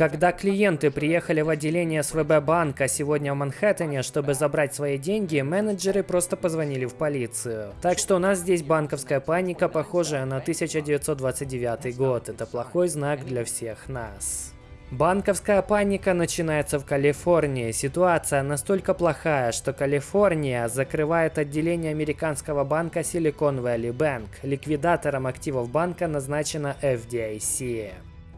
Когда клиенты приехали в отделение СВБ банка сегодня в Манхэттене, чтобы забрать свои деньги, менеджеры просто позвонили в полицию. Так что у нас здесь банковская паника, похожая на 1929 год. Это плохой знак для всех нас. Банковская паника начинается в Калифорнии. Ситуация настолько плохая, что Калифорния закрывает отделение американского банка Silicon Valley Bank. Ликвидатором активов банка назначена FDIC.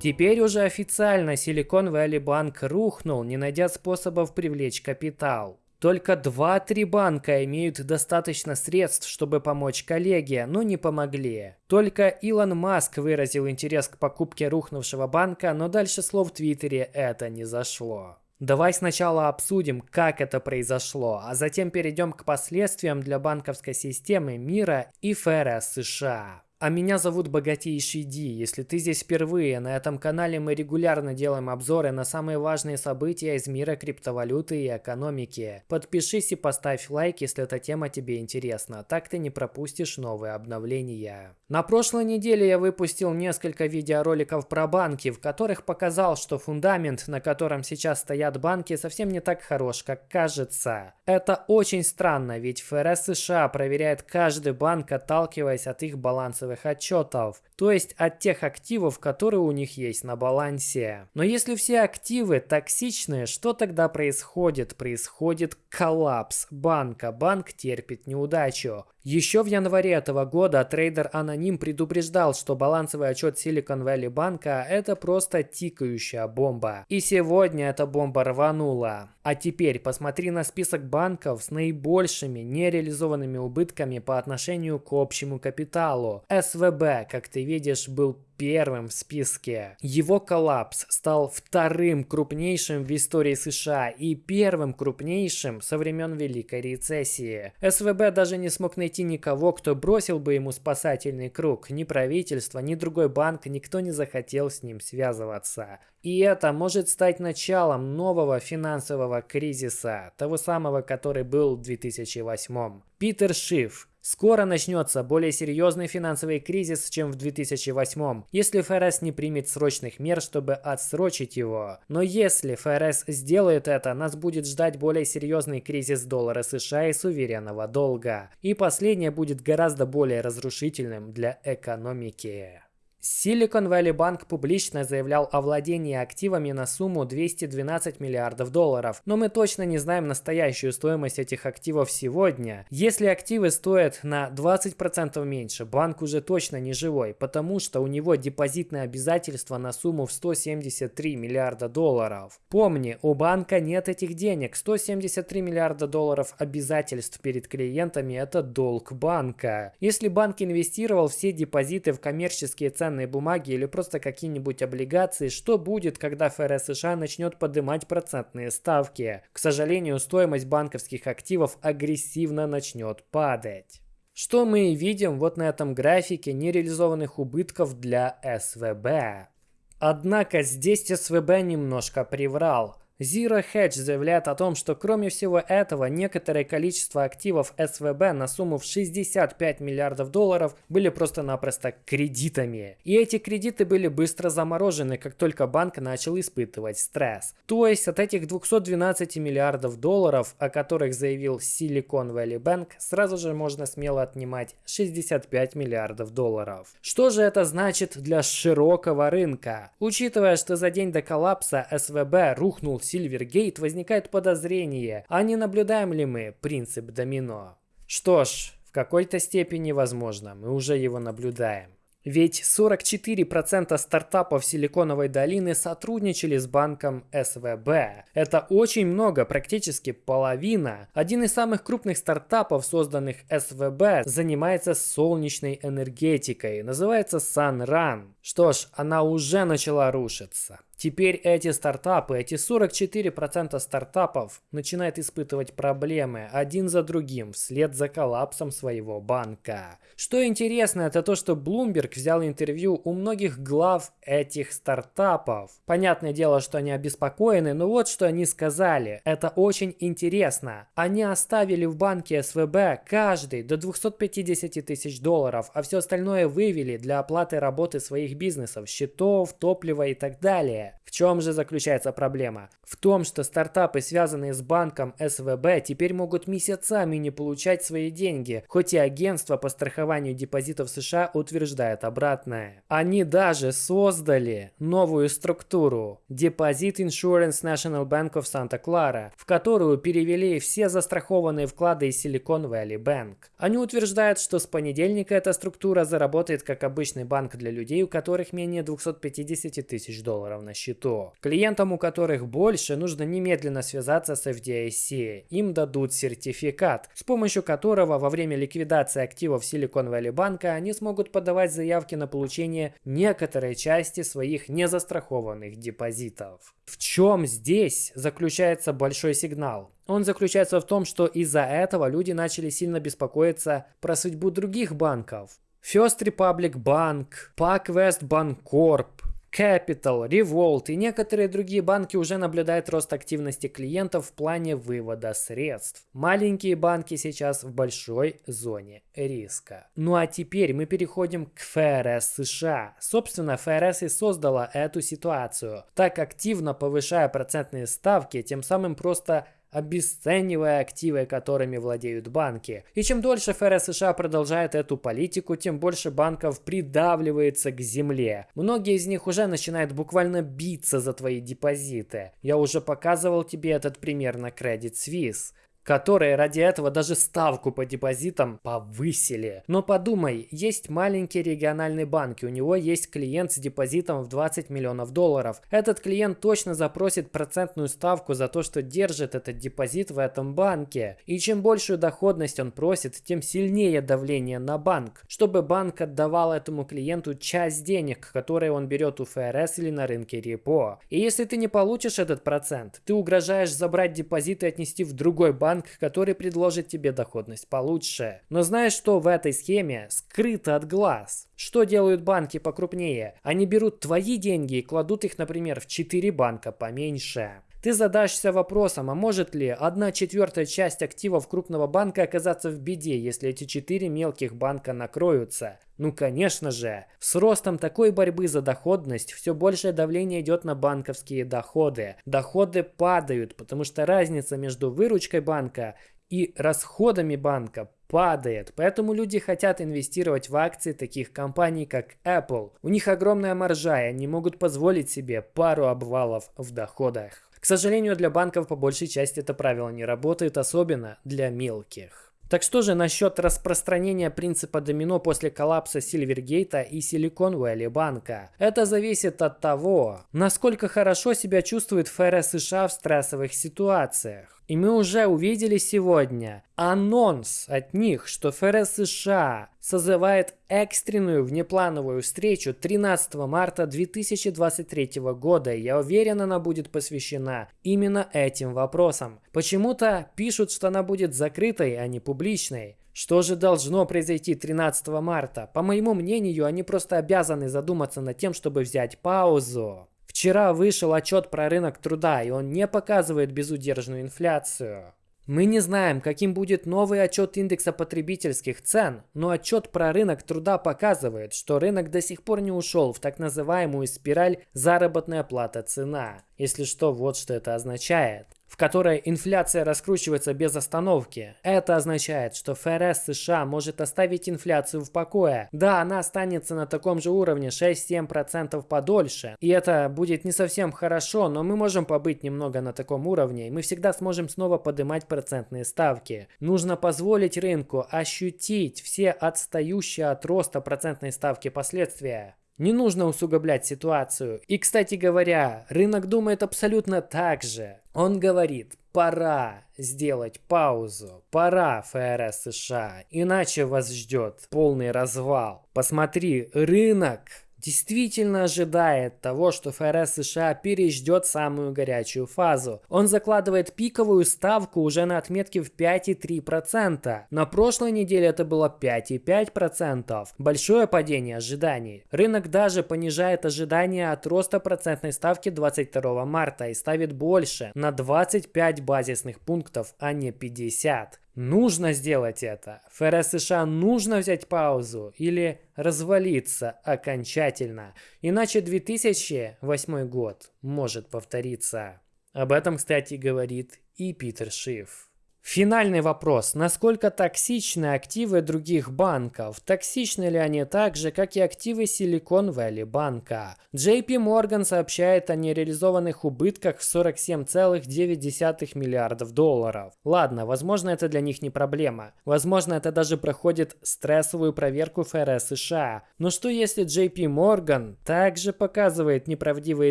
Теперь уже официально Silicon Valley Bank рухнул, не найдя способов привлечь капитал. Только 2-3 банка имеют достаточно средств, чтобы помочь коллеге, но не помогли. Только Илон Маск выразил интерес к покупке рухнувшего банка, но дальше слов в Твиттере это не зашло. Давай сначала обсудим, как это произошло, а затем перейдем к последствиям для банковской системы мира и ФРС США. А меня зовут Богатейший Ди. Если ты здесь впервые, на этом канале мы регулярно делаем обзоры на самые важные события из мира криптовалюты и экономики. Подпишись и поставь лайк, если эта тема тебе интересна. Так ты не пропустишь новые обновления. На прошлой неделе я выпустил несколько видеороликов про банки, в которых показал, что фундамент, на котором сейчас стоят банки, совсем не так хорош, как кажется. Это очень странно, ведь ФРС США проверяет каждый банк, отталкиваясь от их балансовых финансовых отчетов, то есть от тех активов, которые у них есть на балансе. Но если все активы токсичные, что тогда происходит? Происходит коллапс банка, банк терпит неудачу. Еще в январе этого года трейдер Аноним предупреждал, что балансовый отчет Silicon Valley банка это просто тикающая бомба. И сегодня эта бомба рванула. А теперь посмотри на список банков с наибольшими нереализованными убытками по отношению к общему капиталу. СВБ, как ты видишь, был первым в списке. Его коллапс стал вторым крупнейшим в истории США и первым крупнейшим со времен Великой рецессии. СВБ даже не смог найти никого, кто бросил бы ему спасательный круг. Ни правительство, ни другой банк, никто не захотел с ним связываться. И это может стать началом нового финансового кризиса, того самого, который был в 2008. Питер Шиф, Скоро начнется более серьезный финансовый кризис, чем в 2008, если ФРС не примет срочных мер, чтобы отсрочить его. Но если ФРС сделает это, нас будет ждать более серьезный кризис доллара США и суверенного долга. И последнее будет гораздо более разрушительным для экономики. Silicon Valley Bank публично заявлял о владении активами на сумму 212 миллиардов долларов, но мы точно не знаем настоящую стоимость этих активов сегодня. Если активы стоят на 20% меньше, банк уже точно не живой, потому что у него депозитные обязательства на сумму в 173 миллиарда долларов. Помни, у банка нет этих денег. 173 миллиарда долларов обязательств перед клиентами – это долг банка. Если банк инвестировал все депозиты в коммерческие ценные ценные бумаги или просто какие-нибудь облигации, что будет, когда ФРС США начнет поднимать процентные ставки. К сожалению, стоимость банковских активов агрессивно начнет падать. Что мы видим вот на этом графике нереализованных убытков для СВБ. Однако здесь СВБ немножко приврал. Zero Hedge заявляет о том, что кроме всего этого, некоторое количество активов СВБ на сумму в 65 миллиардов долларов были просто-напросто кредитами. И эти кредиты были быстро заморожены, как только банк начал испытывать стресс. То есть от этих 212 миллиардов долларов, о которых заявил Silicon Valley Bank, сразу же можно смело отнимать 65 миллиардов долларов. Что же это значит для широкого рынка? Учитывая, что за день до коллапса СВБ рухнул Silvergate возникает подозрение, а не наблюдаем ли мы принцип домино? Что ж, в какой-то степени возможно, мы уже его наблюдаем. Ведь 44% стартапов Силиконовой долины сотрудничали с банком СВБ. Это очень много, практически половина. Один из самых крупных стартапов, созданных СВБ, занимается солнечной энергетикой. Называется SunRun. Что ж, она уже начала рушиться. Теперь эти стартапы, эти 44% стартапов начинают испытывать проблемы один за другим вслед за коллапсом своего банка. Что интересно, это то, что Bloomberg взял интервью у многих глав этих стартапов. Понятное дело, что они обеспокоены, но вот что они сказали. Это очень интересно. Они оставили в банке СВБ каждый до 250 тысяч долларов, а все остальное вывели для оплаты работы своих бизнесов, счетов, топлива и так далее. В чем же заключается проблема? В том, что стартапы, связанные с банком СВБ, теперь могут месяцами не получать свои деньги, хоть и агентство по страхованию депозитов США утверждает обратное. Они даже создали новую структуру Deposit Insurance National Bank of Santa Clara, в которую перевели все застрахованные вклады из Silicon Valley Bank. Они утверждают, что с понедельника эта структура заработает как обычный банк для людей, у которых менее 250 тысяч долларов на счету. Клиентам, у которых больше, нужно немедленно связаться с FDIC. Им дадут сертификат, с помощью которого во время ликвидации активов Silicon Valley Bank они смогут подавать заявки на получение некоторой части своих незастрахованных депозитов. В чем здесь заключается большой сигнал? Он заключается в том, что из-за этого люди начали сильно беспокоиться про судьбу других банков. First Republic Bank, PacWest Bancorp, Capital, Revolt и некоторые другие банки уже наблюдают рост активности клиентов в плане вывода средств. Маленькие банки сейчас в большой зоне риска. Ну а теперь мы переходим к ФРС США. Собственно, ФРС и создала эту ситуацию, так активно повышая процентные ставки, тем самым просто обесценивая активы, которыми владеют банки. И чем дольше ФРС США продолжает эту политику, тем больше банков придавливается к земле. Многие из них уже начинают буквально биться за твои депозиты. Я уже показывал тебе этот пример на Credit Suisse которые ради этого даже ставку по депозитам повысили. Но подумай, есть маленький региональный банк, и у него есть клиент с депозитом в 20 миллионов долларов. Этот клиент точно запросит процентную ставку за то, что держит этот депозит в этом банке. И чем большую доходность он просит, тем сильнее давление на банк, чтобы банк отдавал этому клиенту часть денег, которые он берет у ФРС или на рынке репо. И если ты не получишь этот процент, ты угрожаешь забрать депозит и отнести в другой банк, банк, который предложит тебе доходность получше. Но знаешь, что в этой схеме скрыто от глаз? Что делают банки покрупнее? Они берут твои деньги и кладут их, например, в 4 банка поменьше. Ты задашься вопросом, а может ли одна четвертая часть активов крупного банка оказаться в беде, если эти четыре мелких банка накроются? Ну конечно же, с ростом такой борьбы за доходность все большее давление идет на банковские доходы. Доходы падают, потому что разница между выручкой банка и расходами банка падает. Поэтому люди хотят инвестировать в акции таких компаний, как Apple. У них огромная маржа, и они могут позволить себе пару обвалов в доходах. К сожалению, для банков по большей части это правило не работает, особенно для мелких. Так что же насчет распространения принципа домино после коллапса Сильвергейта и Silicon Valley банка? Это зависит от того, насколько хорошо себя чувствует ФРС США в стрессовых ситуациях. И мы уже увидели сегодня анонс от них, что ФРС США созывает экстренную внеплановую встречу 13 марта 2023 года. Я уверен, она будет посвящена именно этим вопросам. Почему-то пишут, что она будет закрытой, а не публичной. Что же должно произойти 13 марта? По моему мнению, они просто обязаны задуматься над тем, чтобы взять паузу. Вчера вышел отчет про рынок труда, и он не показывает безудержную инфляцию. Мы не знаем, каким будет новый отчет индекса потребительских цен, но отчет про рынок труда показывает, что рынок до сих пор не ушел в так называемую спираль заработная плата-цена. Если что, вот что это означает в которой инфляция раскручивается без остановки. Это означает, что ФРС США может оставить инфляцию в покое. Да, она останется на таком же уровне 6-7% подольше. И это будет не совсем хорошо, но мы можем побыть немного на таком уровне, и мы всегда сможем снова поднимать процентные ставки. Нужно позволить рынку ощутить все отстающие от роста процентной ставки последствия. Не нужно усугублять ситуацию. И, кстати говоря, рынок думает абсолютно так же. Он говорит, пора сделать паузу, пора ФРС США, иначе вас ждет полный развал. Посмотри, рынок действительно ожидает того, что ФРС США переждет самую горячую фазу. Он закладывает пиковую ставку уже на отметке в 5,3%. На прошлой неделе это было 5,5%. Большое падение ожиданий. Рынок даже понижает ожидания от роста процентной ставки 22 марта и ставит больше, на 25 базисных пунктов, а не 50. Нужно сделать это. ФРС США нужно взять паузу или развалиться окончательно. Иначе 2008 год может повториться. Об этом, кстати, говорит и Питер Шиф. Финальный вопрос. Насколько токсичны активы других банков? Токсичны ли они так же, как и активы Silicon Valley банка? JP Morgan сообщает о нереализованных убытках в 47,9 миллиардов долларов. Ладно, возможно это для них не проблема. Возможно это даже проходит стрессовую проверку ФРС США. Но что если JP Morgan также показывает неправдивые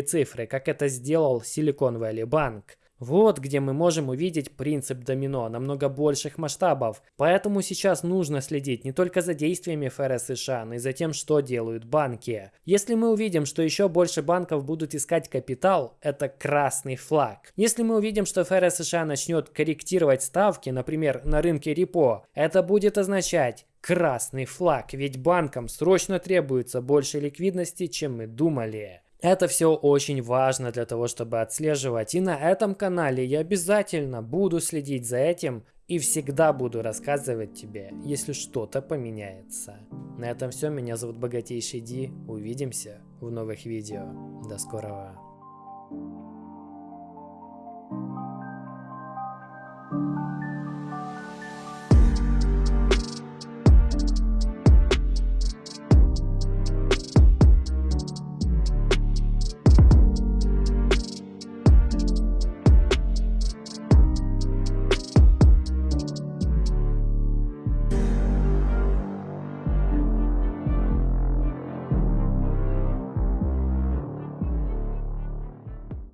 цифры, как это сделал Silicon Valley банк? Вот где мы можем увидеть принцип домино намного больших масштабов. Поэтому сейчас нужно следить не только за действиями ФРС США, но и за тем, что делают банки. Если мы увидим, что еще больше банков будут искать капитал, это красный флаг. Если мы увидим, что ФРС США начнет корректировать ставки, например, на рынке репо, это будет означать, красный флаг, ведь банкам срочно требуется больше ликвидности, чем мы думали. Это все очень важно для того, чтобы отслеживать. И на этом канале я обязательно буду следить за этим и всегда буду рассказывать тебе, если что-то поменяется. На этом все. Меня зовут Богатейший Ди. Увидимся в новых видео. До скорого.